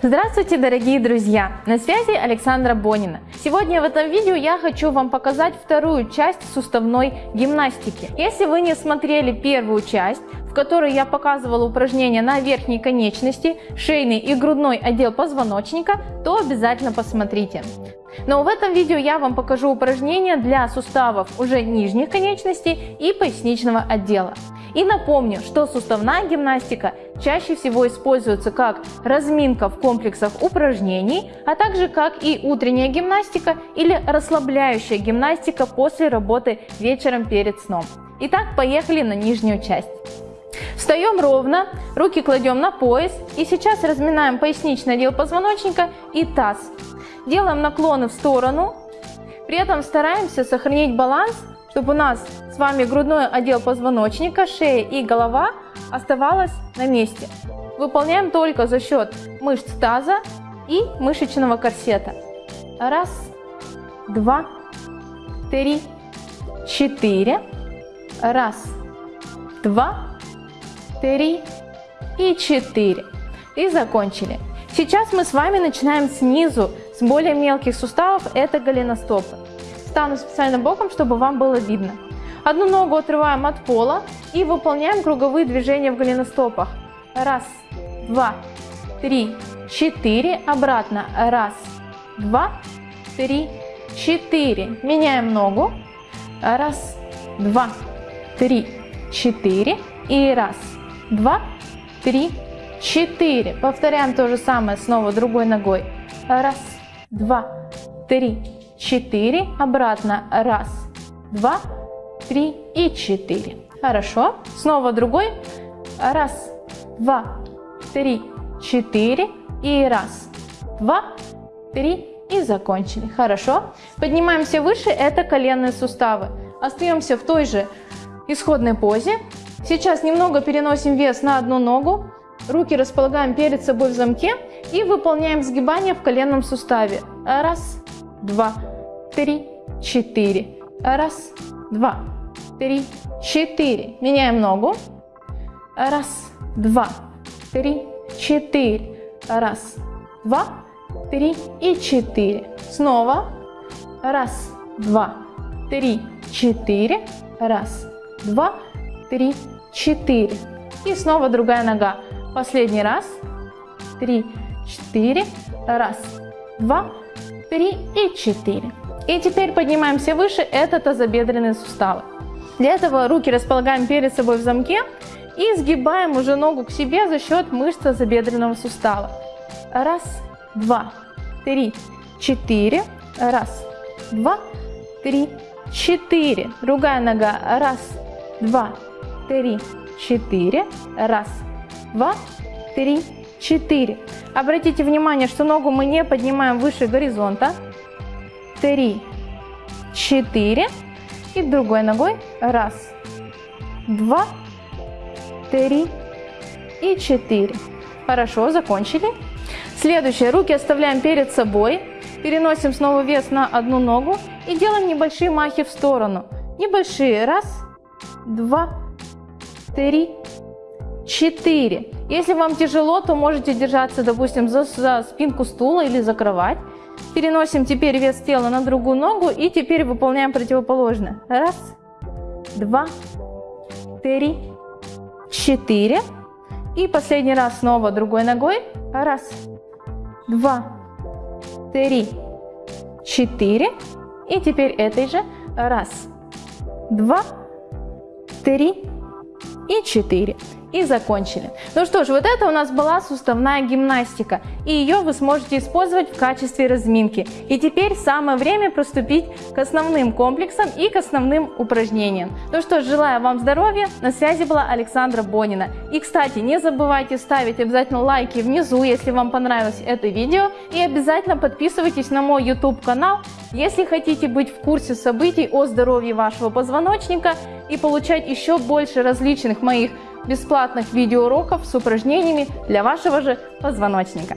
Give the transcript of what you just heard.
Здравствуйте, дорогие друзья! На связи Александра Бонина. Сегодня в этом видео я хочу вам показать вторую часть суставной гимнастики. Если вы не смотрели первую часть, в которой я показывала упражнения на верхней конечности, шейный и грудной отдел позвоночника, то обязательно посмотрите. Но в этом видео я вам покажу упражнения для суставов уже нижних конечностей и поясничного отдела. И напомню, что суставная гимнастика чаще всего используется как разминка в комплексах упражнений, а также как и утренняя гимнастика или расслабляющая гимнастика после работы вечером перед сном. Итак, поехали на нижнюю часть. Встаем ровно, руки кладем на пояс и сейчас разминаем поясничный отдел позвоночника и таз. Делаем наклоны в сторону, при этом стараемся сохранить баланс чтобы у нас с вами грудной отдел позвоночника, шея и голова оставалась на месте. Выполняем только за счет мышц таза и мышечного корсета. Раз, два, три, четыре. Раз, два, три и четыре. И закончили. Сейчас мы с вами начинаем снизу, с более мелких суставов, это голеностопы. Стану специально боком, чтобы вам было видно. Одну ногу отрываем от пола и выполняем круговые движения в голеностопах. Раз, два, три, четыре. Обратно. Раз, два, три, четыре. Меняем ногу. Раз, два, три, четыре. И раз, два, три, четыре. Повторяем то же самое снова другой ногой. Раз, два, три, 4, обратно, раз, два, три и четыре. Хорошо, снова другой, раз, два, три, четыре и раз, два, три и закончили. Хорошо, поднимаемся выше, это коленные суставы. Остаемся в той же исходной позе. Сейчас немного переносим вес на одну ногу, руки располагаем перед собой в замке и выполняем сгибание в коленном суставе. Раз, два, три, четыре. Раз, два, три, четыре. Меняем ногу. Раз, два, три, четыре. Раз, два, три и четыре. Снова. Раз, два, три, четыре. Раз, два, три, четыре. И снова другая нога. Последний раз. Три, четыре. Раз, два, три и четыре. И теперь поднимаемся выше, это тазобедренные суставы. Для этого руки располагаем перед собой в замке и сгибаем уже ногу к себе за счет мышц тазобедренного сустава. Раз, два, три, четыре. Раз, два, три, четыре. Другая нога. Раз, два, три, четыре. Раз, два, три, четыре. Обратите внимание, что ногу мы не поднимаем выше горизонта три, четыре. И другой ногой. Раз, два, три и четыре. Хорошо, закончили. Следующее. Руки оставляем перед собой. Переносим снова вес на одну ногу и делаем небольшие махи в сторону. Небольшие. Раз, два, три, четыре. Если вам тяжело, то можете держаться, допустим, за, за спинку стула или за кровать. Переносим теперь вес тела на другую ногу и теперь выполняем противоположное. Раз, два, три, четыре. И последний раз снова другой ногой. Раз, два, три, четыре. И теперь этой же. Раз, два, три и четыре и закончили. Ну что ж, вот это у нас была суставная гимнастика, и ее вы сможете использовать в качестве разминки. И теперь самое время приступить к основным комплексам и к основным упражнениям. Ну что ж, желаю вам здоровья, на связи была Александра Бонина. И кстати, не забывайте ставить обязательно лайки внизу, если вам понравилось это видео, и обязательно подписывайтесь на мой YouTube канал, если хотите быть в курсе событий о здоровье вашего позвоночника и получать еще больше различных моих бесплатных видеоуроков с упражнениями для вашего же позвоночника.